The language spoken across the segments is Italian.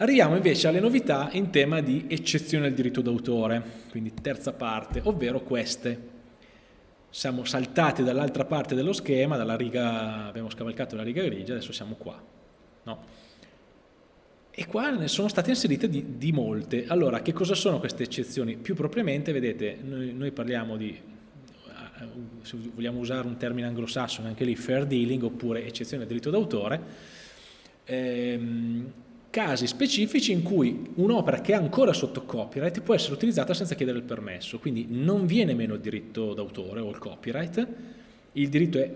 Arriviamo invece alle novità in tema di eccezione al diritto d'autore, quindi terza parte, ovvero queste. Siamo saltati dall'altra parte dello schema, riga, abbiamo scavalcato la riga grigia, adesso siamo qua. No? E qua ne sono state inserite di, di, molte. Allora, che cosa sono queste eccezioni? Più propriamente, vedete, noi, noi parliamo di, eh, se vogliamo usare un termine anglosassone, anche lì fair dealing, oppure eccezione al diritto d'autore, ehm, casi specifici in cui un'opera che è ancora sotto copyright può essere utilizzata senza chiedere il permesso, quindi non viene meno il diritto d'autore o il copyright,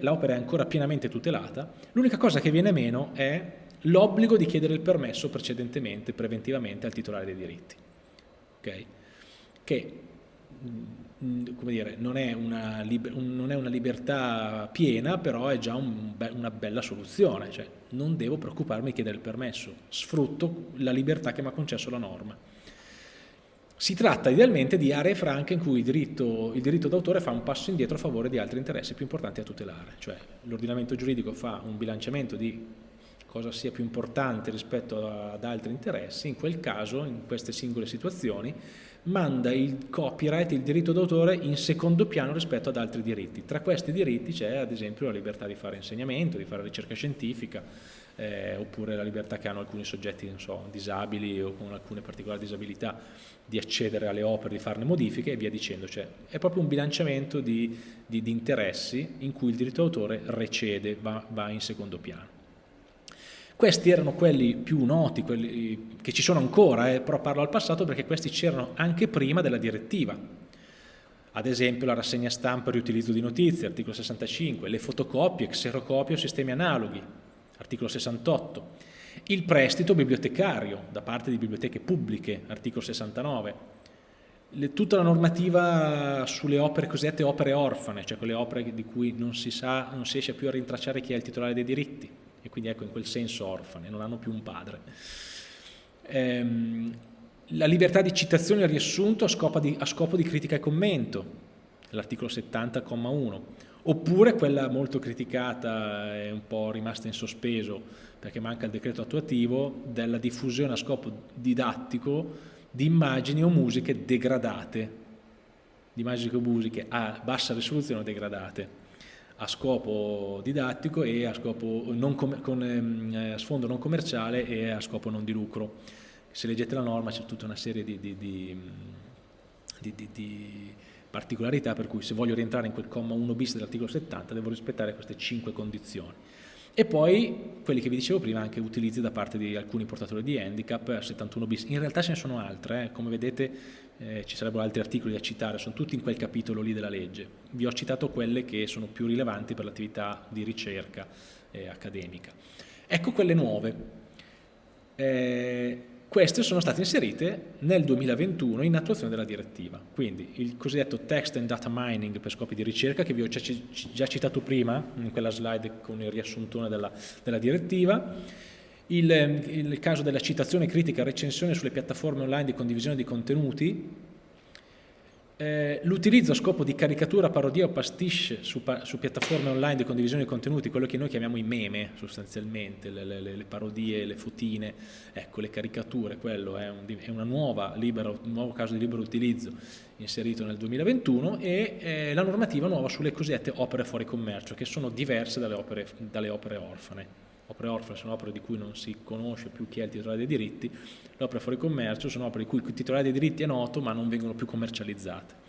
l'opera è ancora pienamente tutelata, l'unica cosa che viene meno è l'obbligo di chiedere il permesso precedentemente, preventivamente al titolare dei diritti, okay? che come dire, non è, una, non è una libertà piena, però è già un, una bella soluzione, cioè non devo preoccuparmi di chiedere il permesso, sfrutto la libertà che mi ha concesso la norma. Si tratta idealmente di aree franche in cui il diritto d'autore fa un passo indietro a favore di altri interessi più importanti a tutelare, cioè l'ordinamento giuridico fa un bilanciamento di cosa sia più importante rispetto ad altri interessi, in quel caso, in queste singole situazioni, manda il copyright, il diritto d'autore in secondo piano rispetto ad altri diritti. Tra questi diritti c'è ad esempio la libertà di fare insegnamento, di fare ricerca scientifica, eh, oppure la libertà che hanno alcuni soggetti so, disabili o con alcune particolari disabilità di accedere alle opere, di farne modifiche e via dicendo. Cioè, è proprio un bilanciamento di, di, di interessi in cui il diritto d'autore recede, va, va in secondo piano. Questi erano quelli più noti, quelli che ci sono ancora, eh, però parlo al passato perché questi c'erano anche prima della direttiva. Ad esempio la rassegna stampa riutilizzo di notizie, articolo 65, le fotocopie, xerocopie o sistemi analoghi, articolo 68, il prestito bibliotecario da parte di biblioteche pubbliche, articolo 69, le, tutta la normativa sulle opere cosiddette opere orfane, cioè quelle opere di cui non si, sa, non si riesce più a rintracciare chi è il titolare dei diritti, quindi ecco in quel senso orfane, non hanno più un padre. Ehm, la libertà di citazione e riassunto a scopo di, a scopo di critica e commento, l'articolo 70,1, oppure quella molto criticata e un po' rimasta in sospeso perché manca il decreto attuativo della diffusione a scopo didattico di immagini o musiche degradate, di immagini o musiche a bassa risoluzione o degradate a scopo didattico e a, scopo non con ehm, a sfondo non commerciale e a scopo non di lucro. Se leggete la norma c'è tutta una serie di, di, di, di, particolarità per cui se voglio rientrare in quel comma 1 bis dell'articolo 70 devo rispettare queste 5 condizioni. E poi quelli che vi dicevo prima, anche utilizzi da parte di alcuni portatori di handicap, 71 bis. In realtà ce ne sono altre, eh. come vedete eh, ci sarebbero altri articoli da citare, sono tutti in quel capitolo lì della legge. Vi ho citato quelle che sono più rilevanti per l'attività di ricerca eh, accademica. Ecco quelle nuove. Queste sono state inserite nel 2021 in attuazione della direttiva, quindi il cosiddetto text and data mining per scopi di ricerca che vi ho già citato prima in quella slide con il riassuntone della, della direttiva, il, il, caso della citazione critica e recensione sulle piattaforme online di condivisione di contenuti, eh, l'utilizzo a scopo di caricatura, parodia o pastiche su, su, piattaforme online di condivisione di contenuti, quello che noi chiamiamo i meme sostanzialmente, le, le, le parodie, le fotine, ecco le caricature, quello è un, è nuova, libero, un nuovo caso di libero utilizzo inserito nel 2021 e eh, la normativa nuova sulle cosiddette opere fuori commercio che sono diverse dalle opere, dalle opere orfane opere orfane sono opere di cui non si conosce più chi è il titolare dei diritti, le opere fuori commercio sono opere di cui il titolare dei diritti è noto ma non vengono più commercializzate.